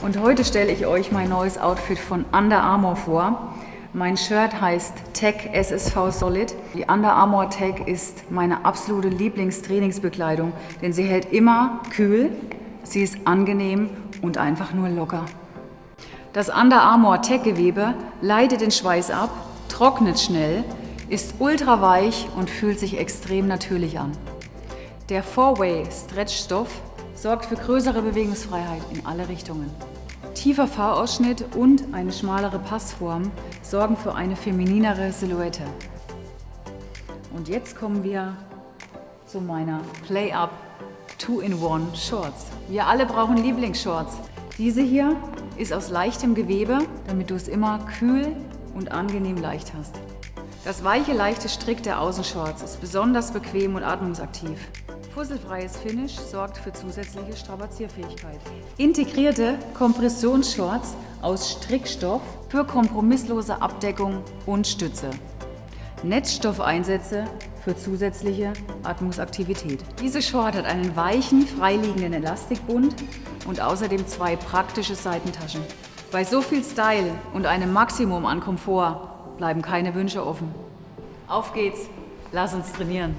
Und heute stelle ich euch mein neues Outfit von Under Armour vor. Mein Shirt heißt Tech SSV Solid. Die Under Armour Tech ist meine absolute Lieblingstrainingsbekleidung, denn sie hält immer kühl, sie ist angenehm und einfach nur locker. Das Under Armour Tech Gewebe leitet den Schweiß ab, trocknet schnell, ist ultra weich und fühlt sich extrem natürlich an. Der Four-Way Stretch-Stoff sorgt für größere Bewegungsfreiheit in alle Richtungen. Tiefer Fahrausschnitt und eine schmalere Passform sorgen für eine femininere Silhouette. Und jetzt kommen wir zu meiner Play-Up 2-in-1 Shorts. Wir alle brauchen Lieblingsshorts. Diese hier ist aus leichtem Gewebe, damit du es immer kühl und angenehm leicht hast. Das weiche, leichte Strick der Außenshorts ist besonders bequem und atmungsaktiv. Fusselfreies Finish sorgt für zusätzliche Strapazierfähigkeit. Integrierte Kompressionsshorts aus Strickstoff für kompromisslose Abdeckung und Stütze. Netzstoffeinsätze für zusätzliche Atmungsaktivität. Diese Short hat einen weichen, freiliegenden Elastikbund und außerdem zwei praktische Seitentaschen. Bei so viel Style und einem Maximum an Komfort bleiben keine Wünsche offen. Auf geht's, lass uns trainieren!